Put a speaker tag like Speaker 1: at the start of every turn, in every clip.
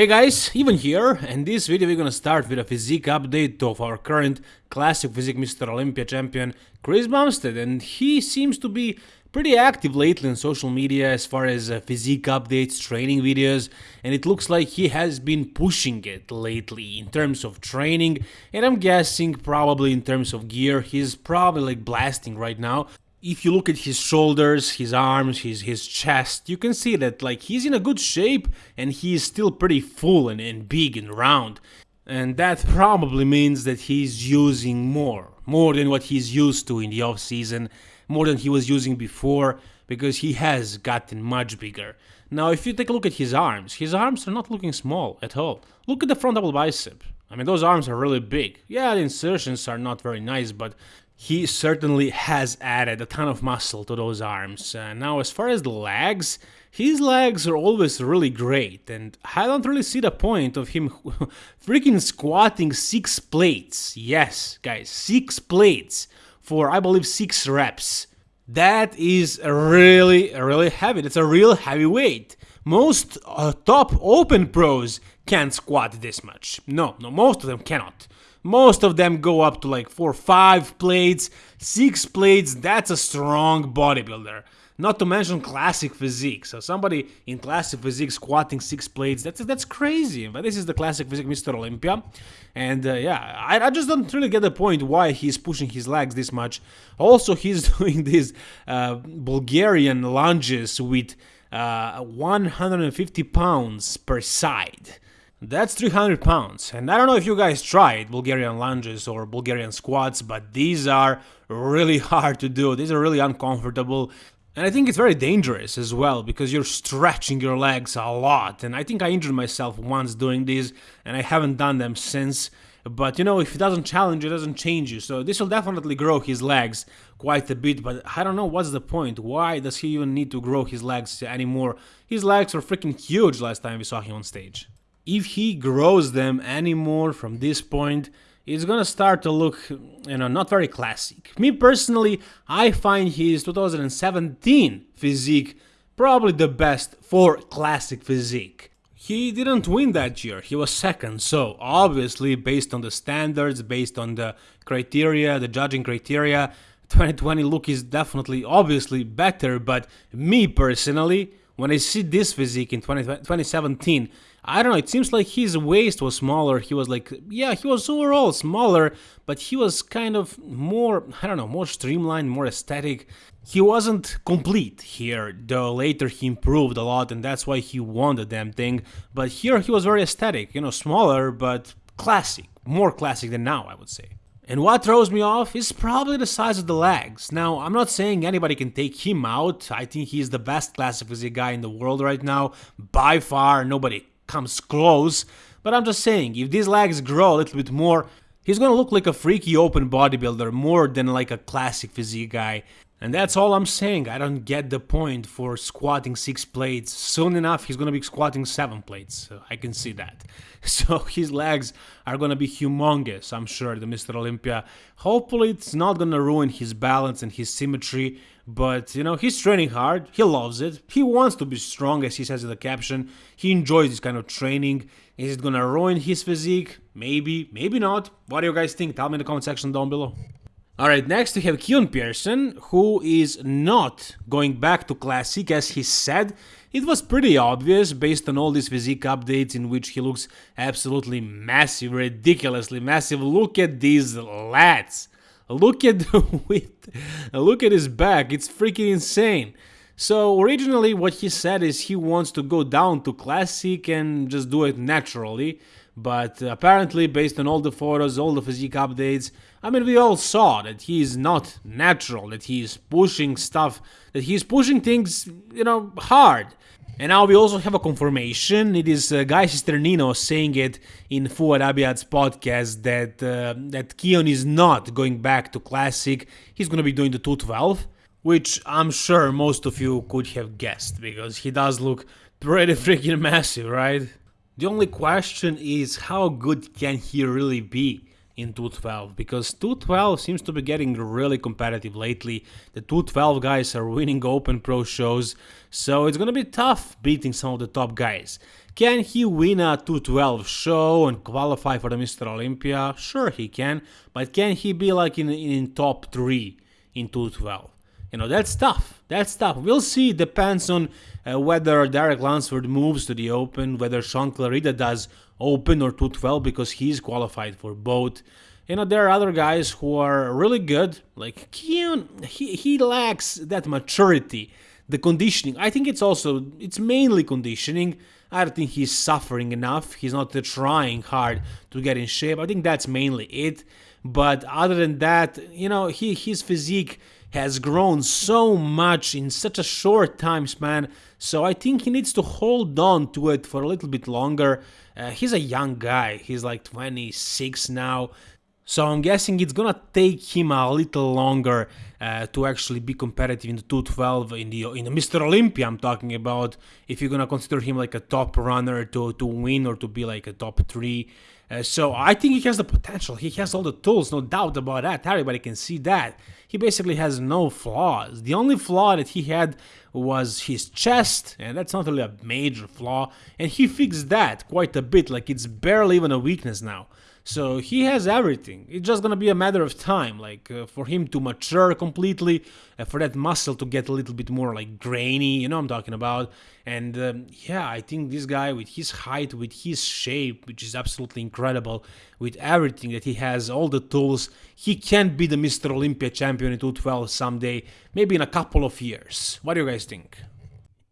Speaker 1: Hey guys, Even here, and this video we're gonna start with a physique update of our current classic physique Mr. Olympia champion Chris Bumstead, and he seems to be pretty active lately on social media as far as uh, physique updates, training videos, and it looks like he has been pushing it lately in terms of training, and I'm guessing probably in terms of gear, he's probably like blasting right now if you look at his shoulders, his arms, his his chest, you can see that like he's in a good shape and he is still pretty full and, and big and round. And that probably means that he's using more, more than what he's used to in the off season, more than he was using before, because he has gotten much bigger. Now, if you take a look at his arms, his arms are not looking small at all. Look at the front double bicep. I mean, those arms are really big. Yeah, the insertions are not very nice, but he certainly has added a ton of muscle to those arms. Uh, now, as far as the legs, his legs are always really great, and I don't really see the point of him freaking squatting six plates. Yes, guys, six plates for, I believe, six reps. That is really, really heavy. That's a real heavy weight. Most uh, top open pros can't squat this much. No, no, most of them cannot. Most of them go up to like 4 5 plates, 6 plates, that's a strong bodybuilder. Not to mention classic physique. So somebody in classic physique squatting 6 plates, that's that's crazy. But this is the classic physique Mr. Olympia. And uh, yeah, I, I, just don't really get the point why he's pushing his legs this much. Also, he's doing these uh, Bulgarian lunges with uh, 150 pounds per side. That's 300 pounds, and I don't know if you guys tried Bulgarian lunges or Bulgarian squats, but these are really hard to do, these are really uncomfortable, and I think it's very dangerous as well, because you're stretching your legs a lot, and I think I injured myself once doing these, and I haven't done them since, but you know, if it doesn't challenge, it doesn't change you, so this will definitely grow his legs quite a bit, but I don't know what's the point, why does he even need to grow his legs anymore? His legs were freaking huge last time we saw him on stage if he grows them anymore from this point, it's gonna start to look, you know, not very classic. Me personally, I find his 2017 physique probably the best for classic physique. He didn't win that year, he was second, so obviously based on the standards, based on the criteria, the judging criteria, 2020 look is definitely obviously better, but me personally, when I see this physique in 20, 2017, I don't know, it seems like his waist was smaller. He was like, yeah, he was overall smaller, but he was kind of more, I don't know, more streamlined, more aesthetic. He wasn't complete here, though later he improved a lot and that's why he won the damn thing. But here he was very aesthetic, you know, smaller, but classic. More classic than now, I would say. And what throws me off is probably the size of the legs. Now, I'm not saying anybody can take him out. I think he's the best classic physique guy in the world right now. By far, nobody comes close. But I'm just saying, if these legs grow a little bit more, he's gonna look like a freaky open bodybuilder more than like a classic physique guy. And that's all I'm saying, I don't get the point for squatting 6 plates. Soon enough he's gonna be squatting 7 plates, so I can see that. So his legs are gonna be humongous, I'm sure, the Mr. Olympia. Hopefully it's not gonna ruin his balance and his symmetry, but you know, he's training hard, he loves it, he wants to be strong as he says in the caption, he enjoys this kind of training. Is it gonna ruin his physique? Maybe, maybe not. What do you guys think? Tell me in the comment section down below. Alright, next we have Keon Pearson, who is not going back to Classic as he said. It was pretty obvious based on all these physique updates in which he looks absolutely massive, ridiculously massive. Look at these lats. Look at the width. Look at his back. It's freaking insane. So originally what he said is he wants to go down to Classic and just do it naturally. But apparently, based on all the photos, all the physique updates, I mean, we all saw that he is not natural, that he is pushing stuff, that he is pushing things, you know, hard. And now we also have a confirmation. It is uh, Guy saying it in Fouad Abiad's podcast that uh, that Keon is not going back to Classic. He's going to be doing the 212, which I'm sure most of you could have guessed because he does look pretty freaking massive, right? The only question is how good can he really be in 212 because 212 seems to be getting really competitive lately. The 212 guys are winning Open Pro shows, so it's gonna be tough beating some of the top guys. Can he win a 212 show and qualify for the Mr. Olympia? Sure he can, but can he be like in, in top 3 in 212? You know, that's tough. That's tough. We'll see. Depends on uh, whether Derek Lunsford moves to the Open, whether Sean Clarida does Open or 212 because he's qualified for both. You know, there are other guys who are really good. Like Keon, he, he lacks that maturity, the conditioning. I think it's also, it's mainly conditioning. I don't think he's suffering enough. He's not trying hard to get in shape. I think that's mainly it. But other than that, you know, he his physique has grown so much in such a short time span. So I think he needs to hold on to it for a little bit longer. Uh, he's a young guy. He's like 26 now. So I'm guessing it's gonna take him a little longer uh, to actually be competitive in the 212 in the in the Mr. Olympia. I'm talking about if you're gonna consider him like a top runner to to win or to be like a top three. Uh, so I think he has the potential. He has all the tools, no doubt about that. Everybody can see that. He basically has no flaws. The only flaw that he had was his chest, and that's not really a major flaw. And he fixed that quite a bit. Like it's barely even a weakness now. So he has everything. It's just gonna be a matter of time, like uh, for him to mature completely, uh, for that muscle to get a little bit more like grainy. You know what I'm talking about? And um, yeah, I think this guy with his height, with his shape, which is absolutely incredible, with everything that he has, all the tools, he can be the Mr. Olympia champion in 212 someday, maybe in a couple of years. What do you guys think?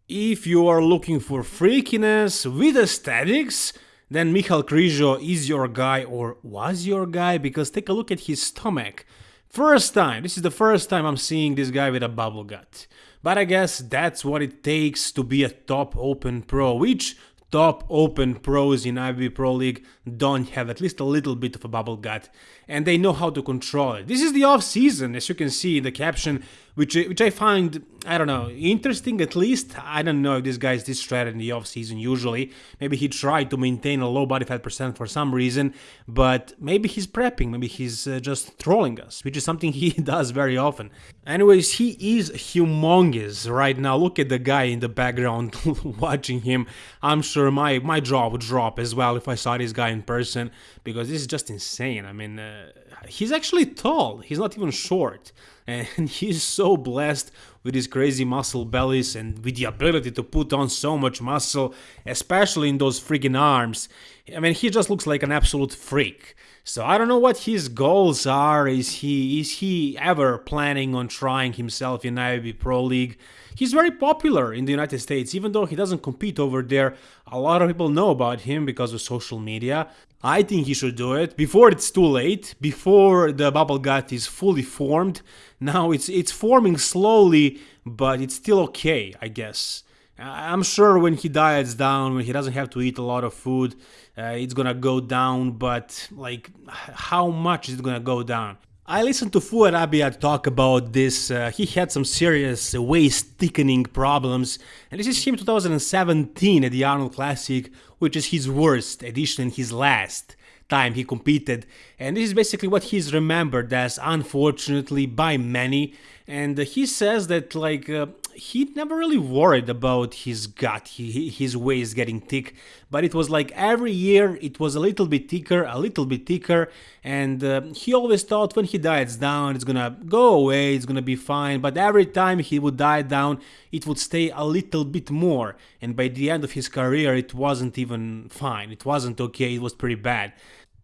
Speaker 1: If you are looking for freakiness with aesthetics, then Michal Krizo is your guy or was your guy because take a look at his stomach. First time, this is the first time I'm seeing this guy with a bubble gut. But I guess that's what it takes to be a top open pro, which top open pros in IFBB Pro League don't have at least a little bit of a bubble gut and they know how to control it. This is the off season, as you can see in the caption, which which I find I don't know interesting at least. I don't know if this guy is this shredded in the off season. Usually, maybe he tried to maintain a low body fat percent for some reason, but maybe he's prepping. Maybe he's uh, just trolling us, which is something he does very often. Anyways, he is humongous right now. Look at the guy in the background watching him. I'm sure my my jaw would drop as well if I saw this guy in person because this is just insane. I mean. Uh, he's actually tall. He's not even short. And he's so blessed with his crazy muscle bellies and with the ability to put on so much muscle, especially in those freaking arms. I mean, he just looks like an absolute freak. So I don't know what his goals are. Is he is he ever planning on trying himself in IFBB Pro League? He's very popular in the United States, even though he doesn't compete over there. A lot of people know about him because of social media. I think he should do it before it's too late, before the bubble gut is fully formed. Now it's it's forming slowly, but it's still okay, I guess. I'm sure when he diets down, when he doesn't have to eat a lot of food, uh, it's gonna go down, but like, how much is it gonna go down? I listened to Fouad Abiad talk about this. Uh, he had some serious waist thickening problems, and this is him 2017 at the Arnold Classic, which is his worst edition and his last time he competed. And this is basically what he's remembered as, unfortunately, by many. And he says that, like, uh, he never really worried about his gut, he, his waist getting thick, but it was like every year it was a little bit thicker, a little bit thicker, and uh, he always thought when he diets down it's gonna go away, it's gonna be fine, but every time he would diet down it would stay a little bit more, and by the end of his career it wasn't even fine, it wasn't okay, it was pretty bad.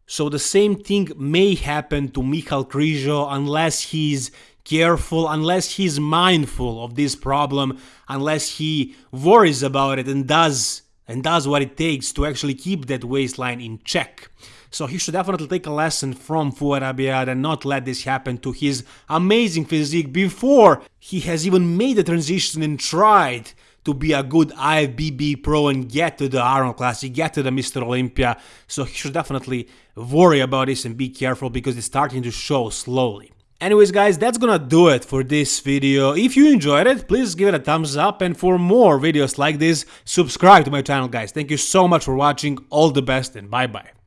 Speaker 1: So the same thing may happen to Michal Krizo unless he's careful, unless he's mindful of this problem, unless he worries about it and does and does what it takes to actually keep that waistline in check. So he should definitely take a lesson from Fouad Abiad and not let this happen to his amazing physique before he has even made the transition and tried to be a good IFBB pro and get to the Arnold Classic, get to the Mr. Olympia. So he should definitely worry about this and be careful because it's starting to show slowly. Anyways guys, that's gonna do it for this video. If you enjoyed it, please give it a thumbs up and for more videos like this, subscribe to my channel guys. Thank you so much for watching, all the best and bye bye.